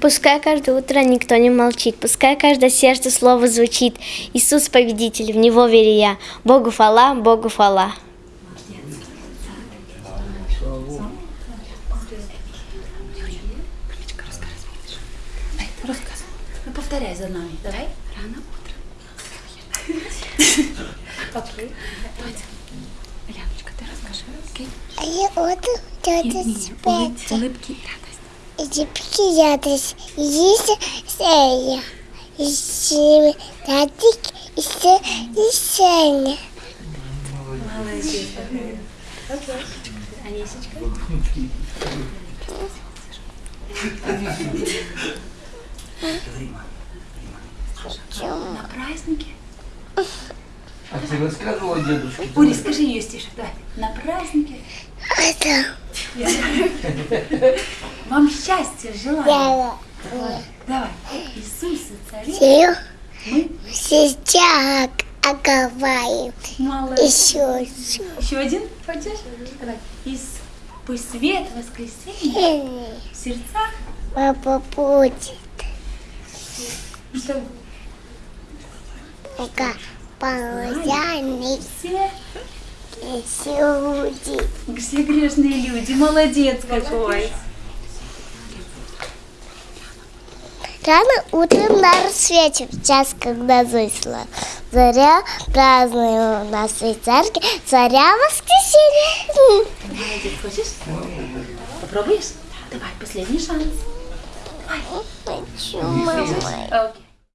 Пускай каждое утро никто не молчит, пускай каждое сердце слово звучит. Иисус победитель, в Него верю я. Богу фала, Богу фала. Рассказывай. Ну, повторяй за нами. Давай. Рано утром. Окей. Давайте. Яночка, ты расскажи. Окей? А я вот тетя спать. Улыбки и И Сея, Татик, и Се- и Сеня. Молодец. Окей. Анисечка. На празднике. А ты рассказывала дедушке? Ури, скажи ее стишек. Давай. На празднике. Это Вам счастья желаю. Давай. Иисус и царь. Сею. Мы Сейчас оговариваю. молодцы. Еще Еще один хочешь? Давай. Пусть свет воскресенья в сердцах. Папа будет. Что Пока ползяный все, люди. все грешные люди. Молодец какой. Рано утром на рассвете, в час, когда зашла заря, празднуем у нас в церкви царя воскресенья. Молодец. Хочешь? Попробуешь? Давай, последний шанс. Хочу, мама.